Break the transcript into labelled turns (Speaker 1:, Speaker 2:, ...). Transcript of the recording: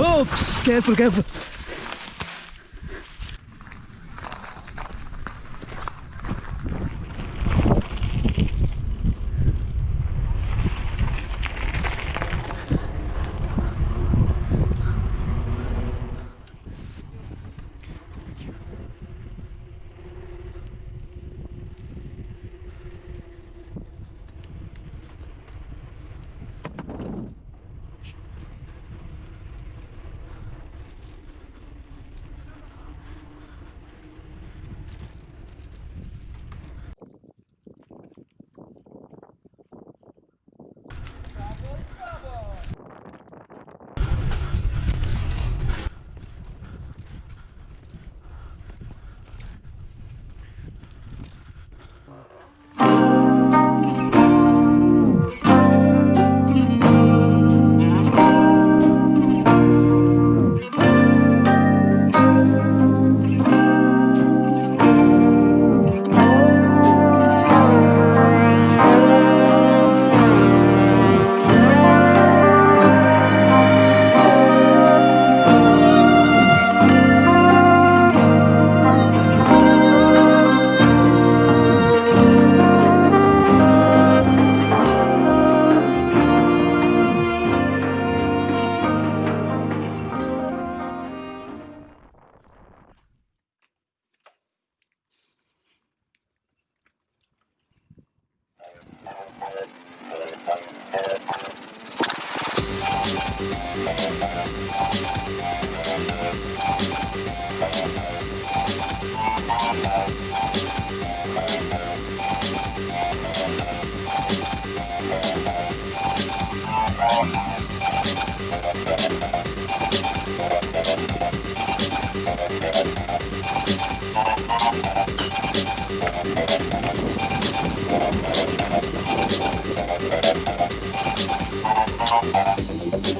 Speaker 1: Oops, careful, careful.
Speaker 2: Thank you. Gracias.